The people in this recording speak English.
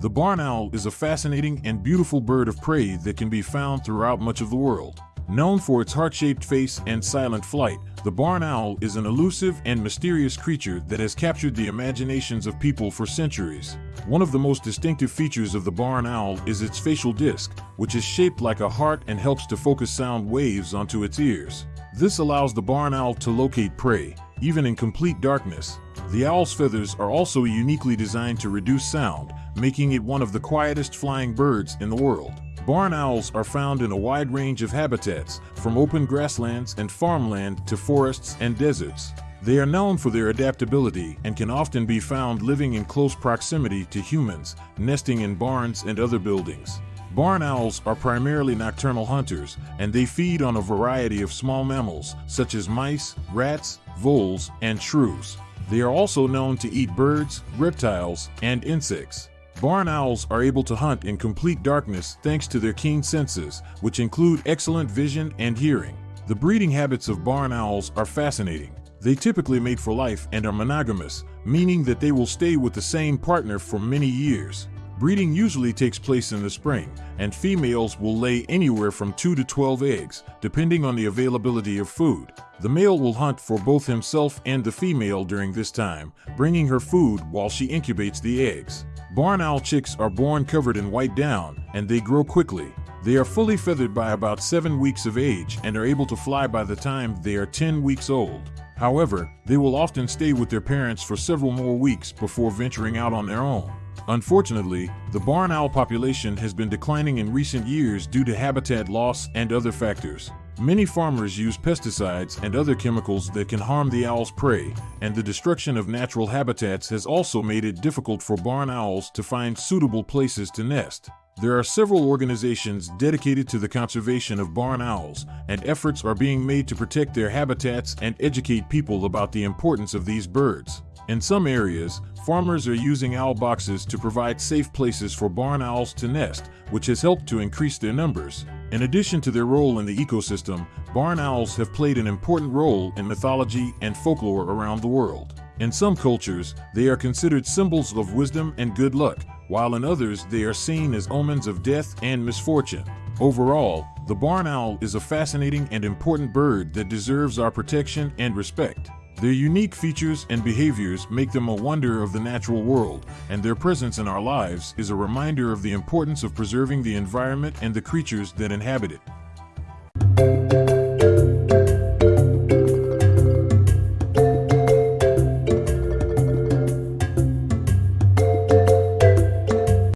The barn owl is a fascinating and beautiful bird of prey that can be found throughout much of the world. Known for its heart-shaped face and silent flight, the barn owl is an elusive and mysterious creature that has captured the imaginations of people for centuries. One of the most distinctive features of the barn owl is its facial disc, which is shaped like a heart and helps to focus sound waves onto its ears. This allows the barn owl to locate prey, even in complete darkness. The owl's feathers are also uniquely designed to reduce sound, making it one of the quietest flying birds in the world. Barn owls are found in a wide range of habitats, from open grasslands and farmland to forests and deserts. They are known for their adaptability and can often be found living in close proximity to humans, nesting in barns and other buildings. Barn owls are primarily nocturnal hunters, and they feed on a variety of small mammals, such as mice, rats, voles, and shrews. They are also known to eat birds, reptiles, and insects. Barn owls are able to hunt in complete darkness thanks to their keen senses, which include excellent vision and hearing. The breeding habits of barn owls are fascinating. They typically mate for life and are monogamous, meaning that they will stay with the same partner for many years. Breeding usually takes place in the spring, and females will lay anywhere from 2 to 12 eggs, depending on the availability of food. The male will hunt for both himself and the female during this time, bringing her food while she incubates the eggs. Barn owl chicks are born covered in white down, and they grow quickly. They are fully feathered by about 7 weeks of age and are able to fly by the time they are 10 weeks old. However, they will often stay with their parents for several more weeks before venturing out on their own. Unfortunately, the barn owl population has been declining in recent years due to habitat loss and other factors. Many farmers use pesticides and other chemicals that can harm the owl's prey, and the destruction of natural habitats has also made it difficult for barn owls to find suitable places to nest. There are several organizations dedicated to the conservation of barn owls, and efforts are being made to protect their habitats and educate people about the importance of these birds. In some areas, farmers are using owl boxes to provide safe places for barn owls to nest, which has helped to increase their numbers. In addition to their role in the ecosystem, barn owls have played an important role in mythology and folklore around the world. In some cultures, they are considered symbols of wisdom and good luck, while in others they are seen as omens of death and misfortune. Overall, the barn owl is a fascinating and important bird that deserves our protection and respect. Their unique features and behaviors make them a wonder of the natural world, and their presence in our lives is a reminder of the importance of preserving the environment and the creatures that inhabit it.